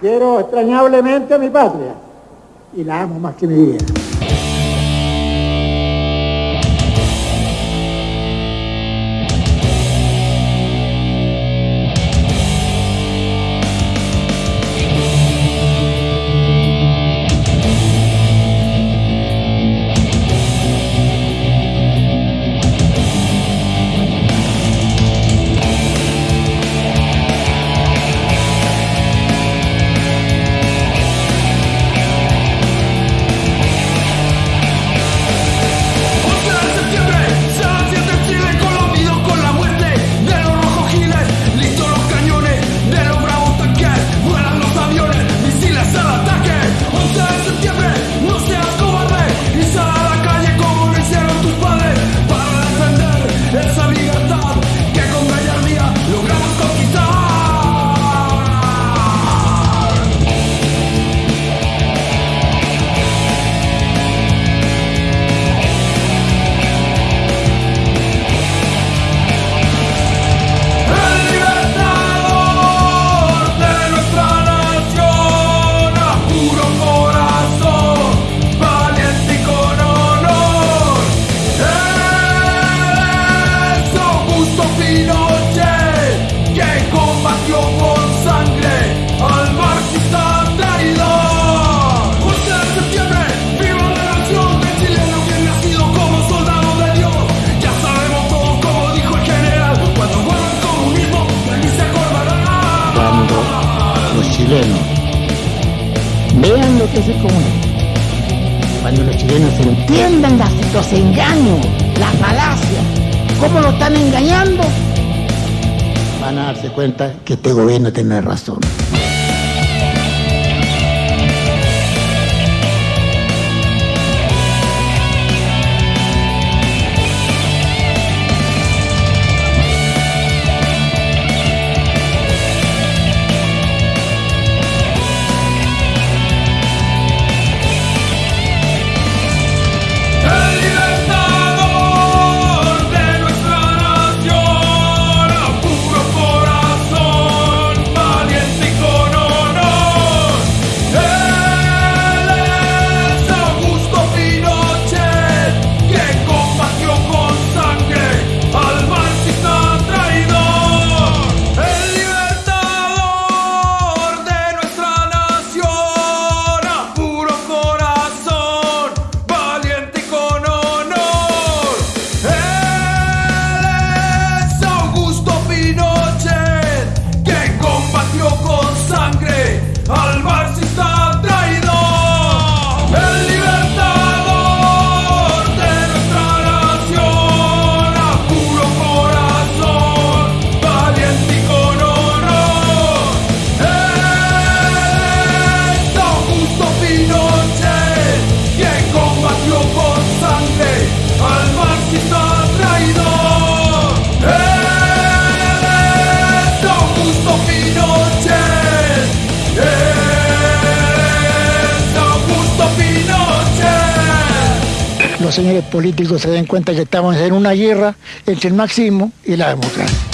Quiero extrañablemente a mi patria y la amo más que mi vida. Vean lo que es el comunismo. Cuando los chilenos entiendan los engaños, las falacias, cómo lo están engañando, van a darse cuenta que este gobierno tiene razón. Los señores políticos se den cuenta que estamos en una guerra entre el marxismo y la democracia.